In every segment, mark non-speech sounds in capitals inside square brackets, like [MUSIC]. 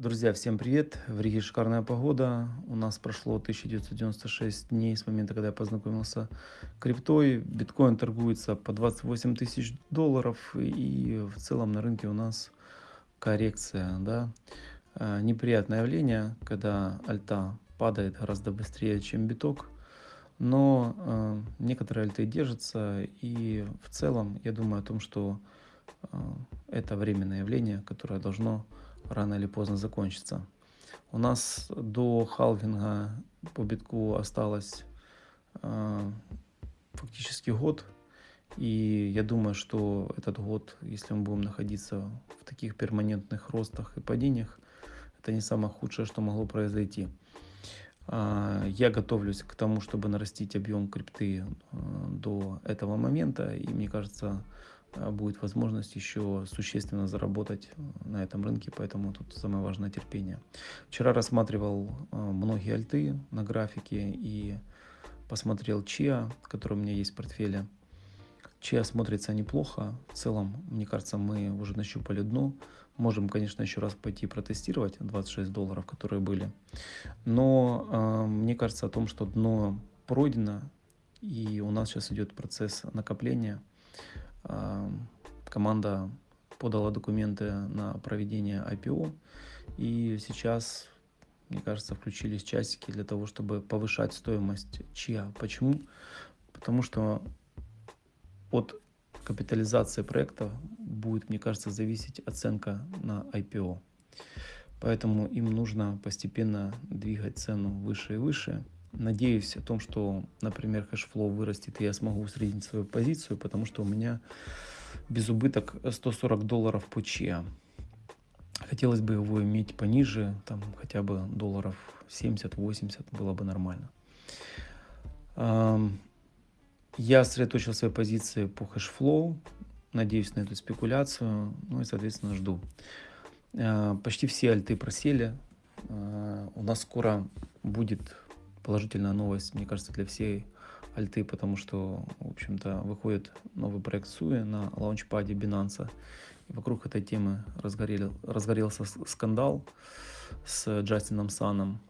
Друзья, всем привет! В Риге шикарная погода. У нас прошло 1996 дней с момента, когда я познакомился криптой. Биткоин торгуется по 28 тысяч долларов. И в целом на рынке у нас коррекция. Да? А, неприятное явление, когда альта падает гораздо быстрее, чем биток. Но э, некоторые альты держатся. И в целом я думаю о том, что э, это временное явление, которое должно рано или поздно закончится. У нас до халвинга по битку осталось э, фактически год. И я думаю, что этот год, если мы будем находиться в таких перманентных ростах и падениях, это не самое худшее, что могло произойти. Э, я готовлюсь к тому, чтобы нарастить объем крипты э, до этого момента. И мне кажется, а, будет возможность еще существенно заработать э, на этом рынке, поэтому тут самое важное терпение. Вчера рассматривал э, многие альты на графике и посмотрел Чиа, который у меня есть в портфеле. Чиа смотрится неплохо. В целом, мне кажется, мы уже нащупали дно. Можем, конечно, еще раз пойти протестировать 26 долларов, которые были. Но э, мне кажется о том, что дно пройдено, и у нас сейчас идет процесс накопления команда подала документы на проведение IPO. И сейчас, мне кажется, включились часики для того, чтобы повышать стоимость ЧИА. Почему? Потому что от капитализации проекта будет, мне кажется, зависеть оценка на IPO. Поэтому им нужно постепенно двигать цену выше и выше. Надеюсь о том, что, например, Hashflow вырастет, и я смогу усреднить свою позицию, потому что у меня безубыток 140 долларов по Chia. Хотелось бы его иметь пониже, там хотя бы долларов 70-80 было бы нормально. Я сосредоточил свои позиции по Hashflow, надеюсь на эту спекуляцию, ну и, соответственно, жду. А, почти все альты просели. А, у нас скоро будет положительная новость, мне кажется, для всей альты, потому что, в общем-то, выходит новый проект Суи на лаунчпаде Binance. И вокруг этой темы разгорел, разгорелся скандал с Джастином Саном.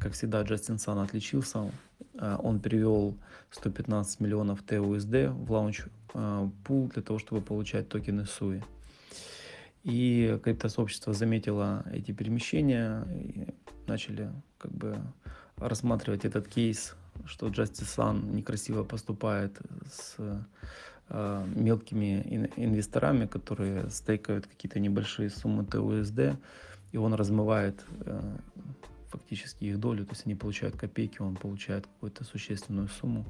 Как всегда, Джастин Сан отличился. Э, он перевел 115 миллионов TUSD в лаунч э, пул для того, чтобы получать токены Суи. И криптосообщество заметило эти перемещения и начали как бы рассматривать этот кейс, что Justice Sun некрасиво поступает с э, мелкими инвесторами, которые стейкают какие-то небольшие суммы TUSD, и он размывает э, фактически их долю, то есть они получают копейки, он получает какую-то существенную сумму.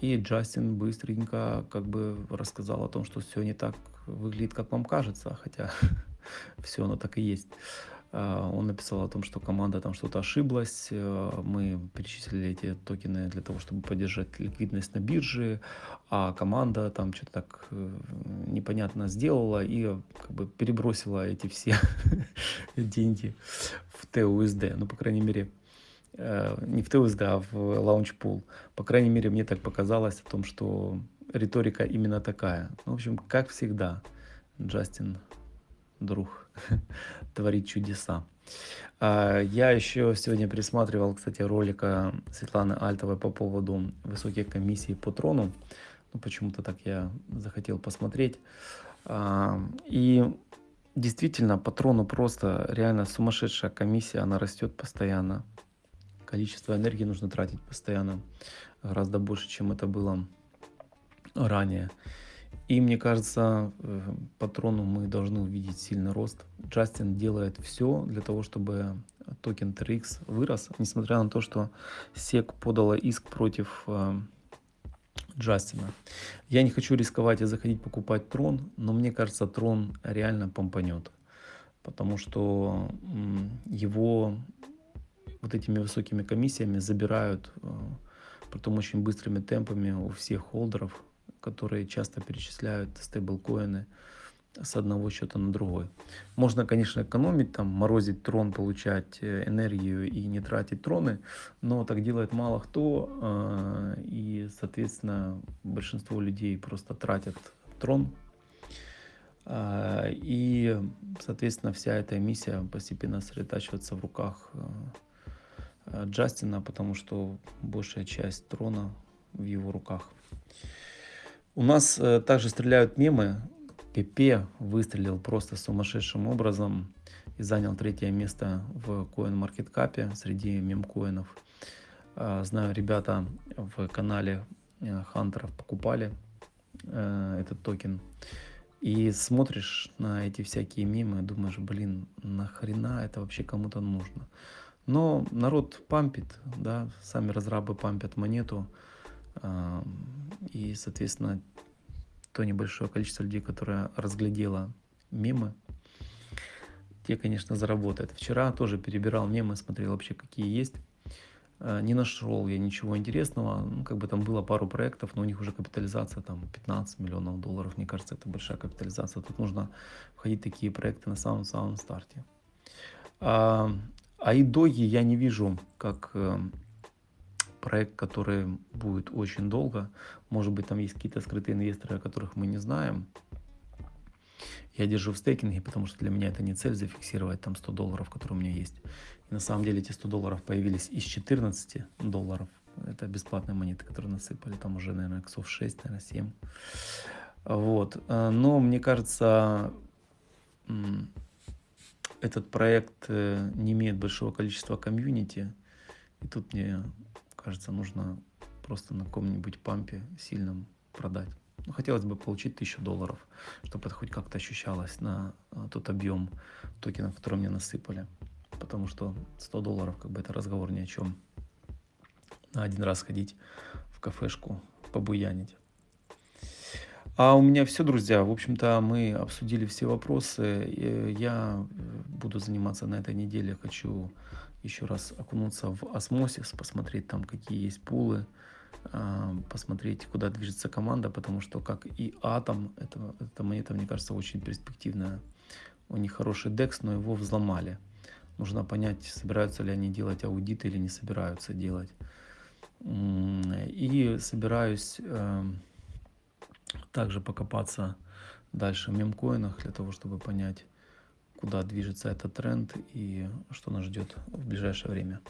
И Джастин быстренько как бы рассказал о том, что все не так выглядит, как вам кажется, хотя [LAUGHS] все оно так и есть. А, он написал о том, что команда там что-то ошиблась, э, мы перечислили эти токены для того, чтобы поддержать ликвидность на бирже, а команда там что-то так э, непонятно сделала и как бы перебросила эти все [LAUGHS] деньги в TUSD, ну, по крайней мере, э, не в TUSD, а в Launchpool. По крайней мере, мне так показалось о том, что риторика именно такая. Ну, в общем, как всегда, Джастин друг [LAUGHS] творит чудеса. А, я еще сегодня пересматривал, кстати, ролика Светланы Альтовой по поводу высоких комиссий по трону. Ну, почему-то так я захотел посмотреть. А, и действительно, по трону просто реально сумасшедшая комиссия, она растет постоянно. Количество энергии нужно тратить постоянно, гораздо больше, чем это было ранее. И мне кажется, э, патрону мы должны увидеть сильный рост. Джастин делает все для того, чтобы токен TRX вырос, несмотря на то, что SEC подала иск против э, Джастина. Я не хочу рисковать и заходить покупать трон, но мне кажется, трон реально помпанет. Потому что его вот этими высокими комиссиями забирают, э, притом очень быстрыми темпами у всех холдеров которые часто перечисляют стейблкоины с одного счета на другой. Можно, конечно, экономить, там, морозить трон, получать э, энергию и не тратить троны, но так делает мало кто, э, и, соответственно, большинство людей просто тратят трон. А, и, соответственно, вся эта миссия постепенно сосредотачивается в руках э, Джастина, потому что большая часть трона в его руках. У нас э, также стреляют мемы. ПП выстрелил просто сумасшедшим образом и занял третье место в CoinMarketCap среди мемкоинов. А, знаю, ребята в канале Хантеров покупали этот токен. И смотришь на эти всякие мемы, думаешь, блин, нахрена это вообще кому-то нужно. Но народ пампит, да, сами разрабы пампят монету. И, соответственно, то небольшое количество людей, которое разглядело мемы, те, конечно, заработают. Вчера тоже перебирал мемы, смотрел вообще, какие есть. Э, не нашел я ничего интересного. Ну, как бы там было пару проектов, но у них уже капитализация там 15 миллионов долларов. Мне кажется, это большая капитализация. Тут нужно входить в такие проекты на самом-самом старте. А, а идоги я не вижу как э, проект, который будет очень долго. Может быть, там есть какие-то скрытые инвесторы, о которых мы не знаем. Я держу в стейкинге, потому что для меня это не цель зафиксировать там 100 долларов, которые у меня есть. И на самом деле эти 100 долларов появились из 14 долларов. Это бесплатные монеты, которые насыпали. Там уже, наверное, иксов 6, наверное, 7. Вот. А, но мне кажется, этот проект э, не имеет большого количества комьюнити. И тут мне кажется, нужно просто на каком-нибудь пампе сильном продать. Ну, хотелось бы получить 1000 долларов, чтобы это хоть как-то ощущалось на а, тот объем токенов, которые мне насыпали. Потому что 100 долларов, как бы это разговор ни о чем. На один раз ходить в кафешку, побуянить. А у меня все, друзья. В общем-то, мы обсудили все вопросы. Я э, буду заниматься на этой неделе. Хочу еще раз окунуться в осмосис, посмотреть там, какие есть пулы, а, посмотреть, куда движется команда, потому что, как и Атом, это, эта монета, мне кажется, очень перспективная. У них хороший декс, но его взломали. Нужно понять, собираются ли они делать аудит или не собираются делать. И собираюсь эм, также покопаться дальше в мемкоинах для того, чтобы понять, куда движется этот тренд и что нас ждет в ближайшее время.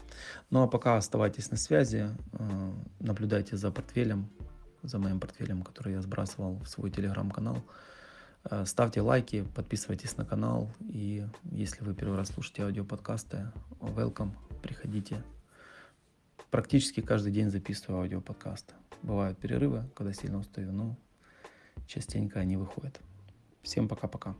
Ну а пока оставайтесь на связи, э, наблюдайте за портфелем, за моим портфелем, который я сбрасывал в свой телеграм-канал. Э, ставьте лайки, подписывайтесь на канал. И если вы первый раз слушаете аудиоподкасты, welcome, приходите. Практически каждый день записываю аудиоподкасты. Бывают перерывы, когда сильно устаю, но частенько они выходят. Всем пока-пока.